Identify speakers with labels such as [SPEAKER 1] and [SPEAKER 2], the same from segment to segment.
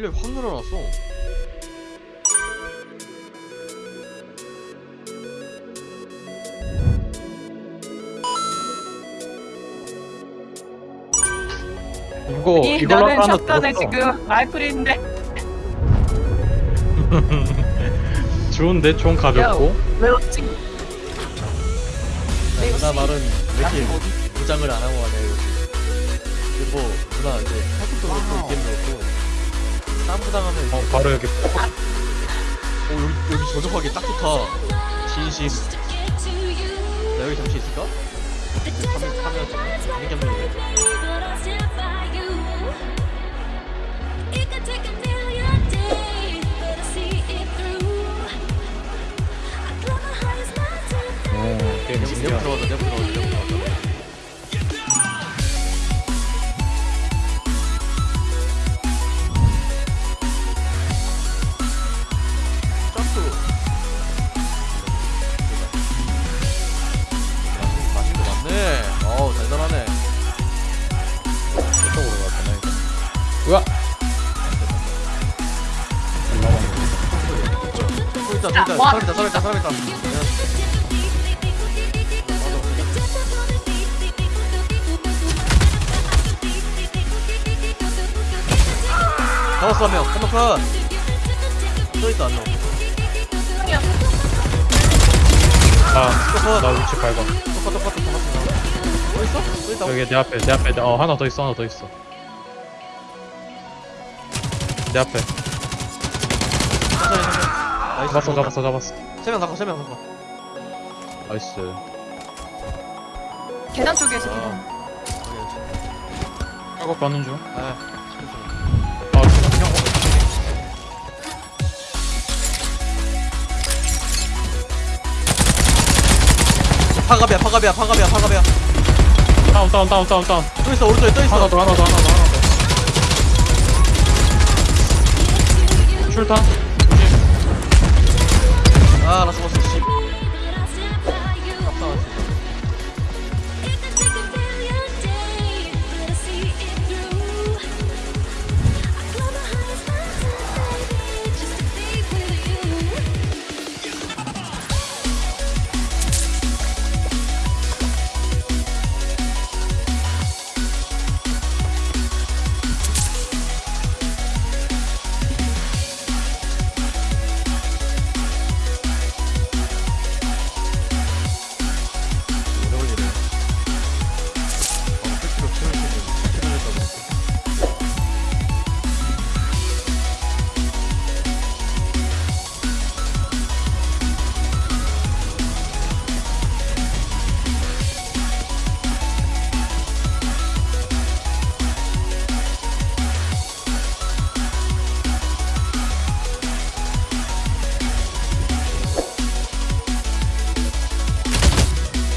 [SPEAKER 1] 실력이 확 늘어났어.
[SPEAKER 2] 이거
[SPEAKER 3] 이
[SPEAKER 2] 이걸로
[SPEAKER 3] 나는
[SPEAKER 2] 하나
[SPEAKER 3] 샷건에
[SPEAKER 2] 들었어.
[SPEAKER 3] 지금 라이플인데.
[SPEAKER 2] 좋은데? 총 가볍고?
[SPEAKER 3] 왜 어찌
[SPEAKER 1] 누나 말은 왜 이렇게 무장을 안 하고 하냐 이거지. 그리고 누나 이제 팔뚝도 그렇고 이겜도 그렇고 싸움부 당하면
[SPEAKER 2] 어 바로 여기
[SPEAKER 1] 오 여기, 여기 저적하기 딱 좋다. 진심. 나 여기 잠시 있을까? 카메라 카메라 좀 이렇게 하면 돼
[SPEAKER 2] 오 게임
[SPEAKER 1] 내부
[SPEAKER 2] 신기하다
[SPEAKER 1] 들어가자 내부 들어가자 내부 들어가자 또 있다 또 있다
[SPEAKER 3] 와.
[SPEAKER 1] 사람 있다 사람 있다 사람 있다 잡았어 한 명. 한명 컷 또 있다 한명.
[SPEAKER 2] 아나 위치 밟아.
[SPEAKER 1] 똑같 똑같 잡았어 또 있어? 또 있다
[SPEAKER 2] 여기 내 앞에 내 앞에. 어 하나 더 있어 하나 더 있어 내 앞에.
[SPEAKER 1] nice.
[SPEAKER 2] 잡았어 잡았어 잡았어.
[SPEAKER 1] 세명 잡고 세명 잡고.
[SPEAKER 2] nice.
[SPEAKER 3] 계단 쪽에 있어 계단.
[SPEAKER 1] 아.
[SPEAKER 2] 작업 가는 중.
[SPEAKER 1] 아,
[SPEAKER 2] 아, 그냥
[SPEAKER 1] 파갑이야 파갑이야 파갑이야 파갑이야.
[SPEAKER 2] 다운 다운 다운 다운 다운.
[SPEAKER 1] 또 있어 오른쪽에 또 있어.
[SPEAKER 2] 하나 더 하나 더 하나 더 하나 더 출탄.
[SPEAKER 1] 아 나 죽었어 씨 깜짝았어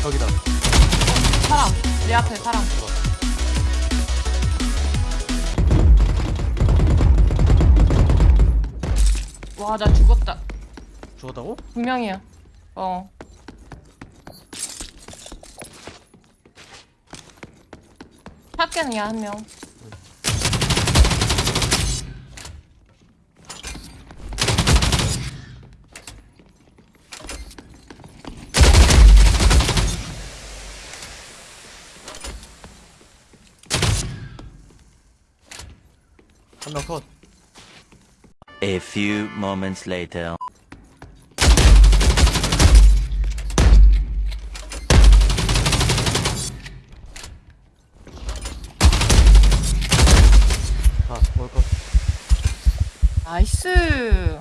[SPEAKER 1] 저기다.
[SPEAKER 3] 사람 내 앞에 사람. 와 나 죽었다.
[SPEAKER 1] 죽었다고?
[SPEAKER 3] 분명이야. 어. 샷건이야 한명
[SPEAKER 1] 한명 컷.
[SPEAKER 4] A few moments later.
[SPEAKER 1] 아, 올 컷.
[SPEAKER 3] 나이스